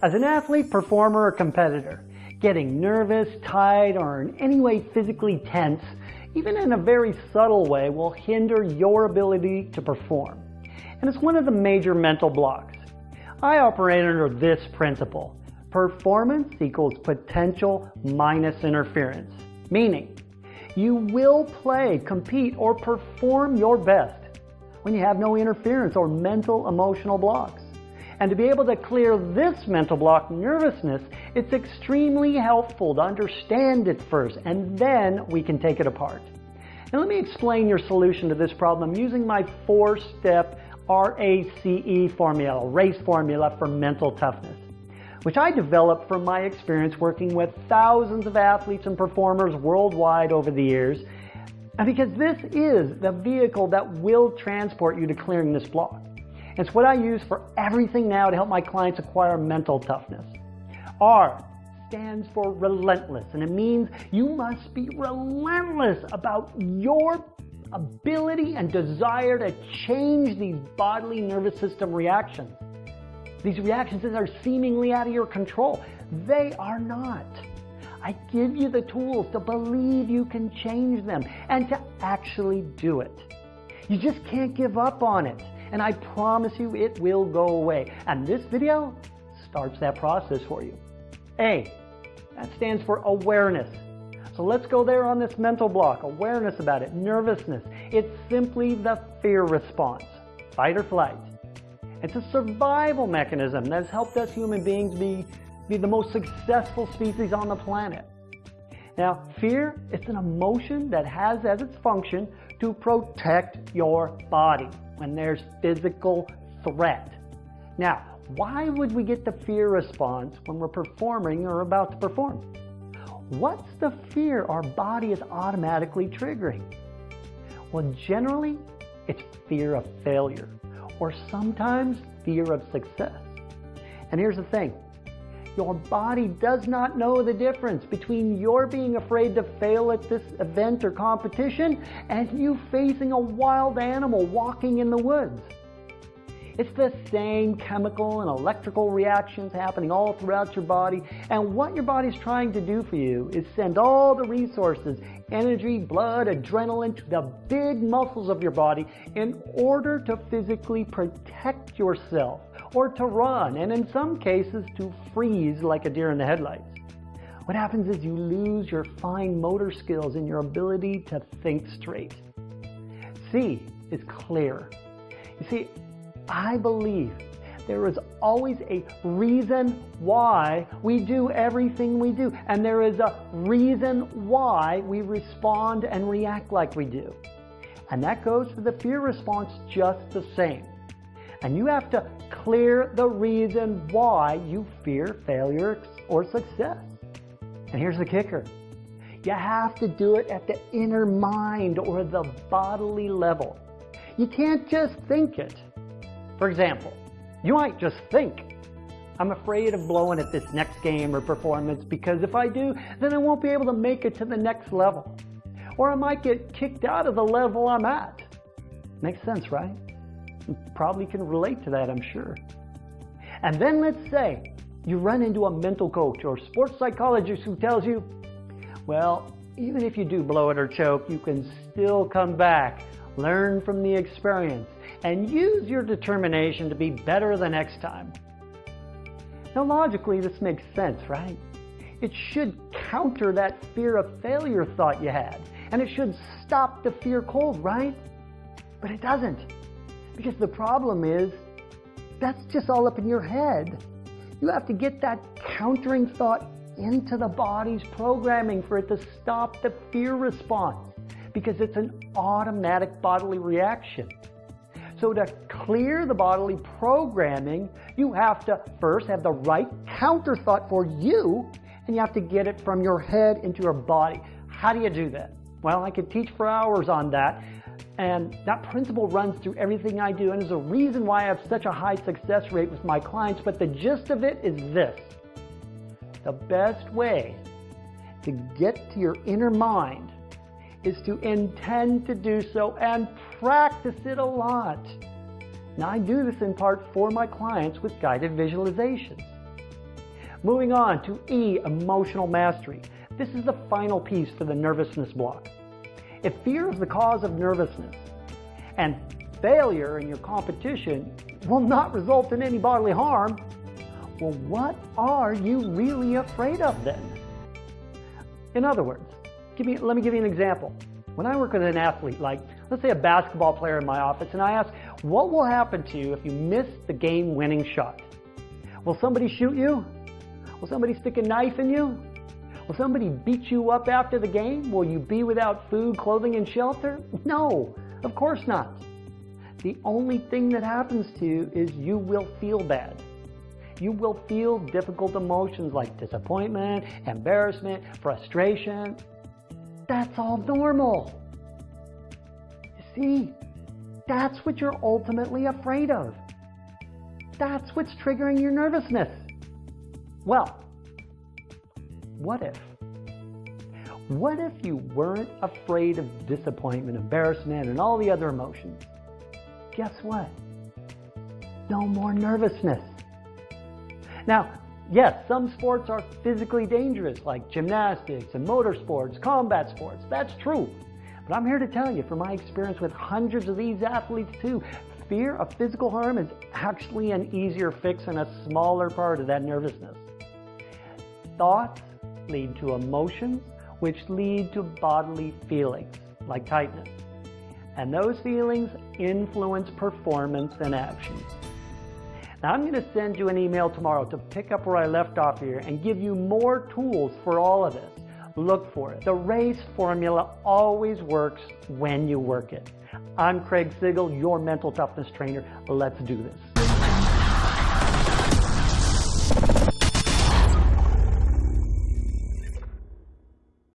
As an athlete, performer, or competitor, getting nervous, tight, or in any way physically tense, even in a very subtle way, will hinder your ability to perform. And it's one of the major mental blocks. I operate under this principle. Performance equals potential minus interference. Meaning, you will play, compete, or perform your best when you have no interference or mental emotional blocks. And to be able to clear this mental block, nervousness, it's extremely helpful to understand it first, and then we can take it apart. Now let me explain your solution to this problem using my four-step RACE formula, RACE formula for mental toughness, which I developed from my experience working with thousands of athletes and performers worldwide over the years, and because this is the vehicle that will transport you to clearing this block. It's what I use for everything now to help my clients acquire mental toughness. R stands for relentless, and it means you must be relentless about your ability and desire to change these bodily nervous system reactions. These reactions that are seemingly out of your control. They are not. I give you the tools to believe you can change them and to actually do it. You just can't give up on it and I promise you it will go away. And this video starts that process for you. A, that stands for awareness. So let's go there on this mental block, awareness about it, nervousness. It's simply the fear response, fight or flight. It's a survival mechanism that has helped us human beings be, be the most successful species on the planet. Now, fear, it's an emotion that has as its function to protect your body when there's physical threat. Now, why would we get the fear response when we're performing or about to perform? What's the fear our body is automatically triggering? Well, generally, it's fear of failure or sometimes fear of success. And here's the thing. Your body does not know the difference between your being afraid to fail at this event or competition and you facing a wild animal walking in the woods. It's the same chemical and electrical reactions happening all throughout your body. And what your body's trying to do for you is send all the resources, energy, blood, adrenaline to the big muscles of your body in order to physically protect yourself or to run, and in some cases to freeze like a deer in the headlights. What happens is you lose your fine motor skills and your ability to think straight. C is clear. You see, I believe there is always a reason why we do everything we do. And there is a reason why we respond and react like we do. And that goes for the fear response just the same. And you have to clear the reason why you fear failure or success. And here's the kicker. You have to do it at the inner mind or the bodily level. You can't just think it. For example, you might just think, I'm afraid of blowing at this next game or performance because if I do, then I won't be able to make it to the next level. Or I might get kicked out of the level I'm at. Makes sense, right? Probably can relate to that, I'm sure. And then let's say you run into a mental coach or sports psychologist who tells you, well, even if you do blow it or choke, you can still come back, learn from the experience, and use your determination to be better the next time. Now logically this makes sense, right? It should counter that fear of failure thought you had, and it should stop the fear cold, right? But it doesn't. Because the problem is, that's just all up in your head. You have to get that countering thought into the body's programming for it to stop the fear response because it's an automatic bodily reaction. So to clear the bodily programming, you have to first have the right counter thought for you, and you have to get it from your head into your body. How do you do that? Well, I could teach for hours on that, and that principle runs through everything I do, and is a reason why I have such a high success rate with my clients, but the gist of it is this. The best way to get to your inner mind is to intend to do so and practice it a lot. Now I do this in part for my clients with guided visualizations. Moving on to E, emotional mastery. This is the final piece for the nervousness block. If fear is the cause of nervousness and failure in your competition will not result in any bodily harm, well, what are you really afraid of then? In other words, give me, let me give you an example. When I work with an athlete, like let's say a basketball player in my office, and I ask, what will happen to you if you miss the game-winning shot? Will somebody shoot you? Will somebody stick a knife in you? Will somebody beat you up after the game? Will you be without food, clothing, and shelter? No, of course not. The only thing that happens to you is you will feel bad. You will feel difficult emotions like disappointment, embarrassment, frustration. That's all normal. You see, that's what you're ultimately afraid of. That's what's triggering your nervousness. Well, what if? What if you weren't afraid of disappointment, embarrassment, and all the other emotions? Guess what? No more nervousness. Now, yes, some sports are physically dangerous, like gymnastics and motorsports, combat sports. That's true. But I'm here to tell you, from my experience with hundreds of these athletes too, fear of physical harm is actually an easier fix and a smaller part of that nervousness. Thoughts lead to emotions, which lead to bodily feelings, like tightness. And those feelings influence performance and actions. Now I'm going to send you an email tomorrow to pick up where I left off here and give you more tools for all of this. Look for it. The RACE formula always works when you work it. I'm Craig Sigl, your mental toughness trainer. Let's do this.